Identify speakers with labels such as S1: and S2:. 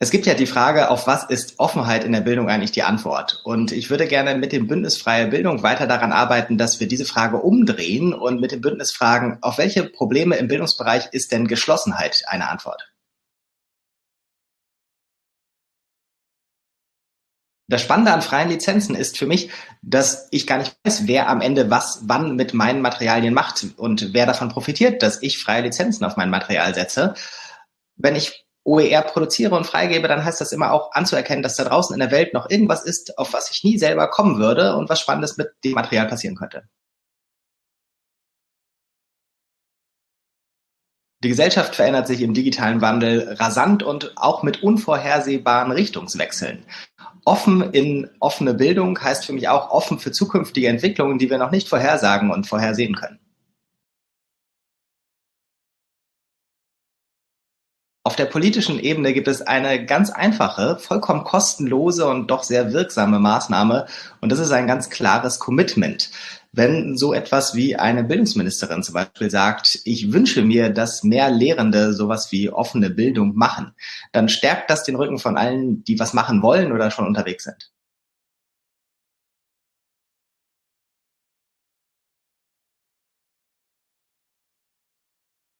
S1: Es gibt ja die Frage, auf was ist Offenheit in der Bildung eigentlich die Antwort? Und ich würde gerne mit dem Bündnis Freie Bildung weiter daran arbeiten, dass wir diese Frage umdrehen und mit dem Bündnis fragen, auf welche Probleme im Bildungsbereich ist denn Geschlossenheit eine Antwort? Das Spannende an freien Lizenzen ist für mich, dass ich gar nicht weiß, wer am Ende was wann mit meinen Materialien macht und wer davon profitiert, dass ich freie Lizenzen auf mein Material setze. Wenn ich OER produziere und freigebe, dann heißt das immer auch anzuerkennen, dass da draußen in der Welt noch irgendwas ist, auf was ich nie selber kommen würde und was Spannendes mit dem Material passieren könnte. Die Gesellschaft verändert sich im digitalen Wandel rasant und auch mit unvorhersehbaren Richtungswechseln. Offen in offene Bildung heißt für mich auch offen für zukünftige Entwicklungen, die wir noch nicht vorhersagen und vorhersehen können. Der politischen Ebene gibt es eine ganz einfache, vollkommen kostenlose und doch sehr wirksame Maßnahme und das ist ein ganz klares Commitment. Wenn so etwas wie eine Bildungsministerin zum Beispiel sagt, ich wünsche mir, dass mehr Lehrende sowas wie offene Bildung machen, dann stärkt das den Rücken von allen, die was machen wollen oder schon unterwegs sind.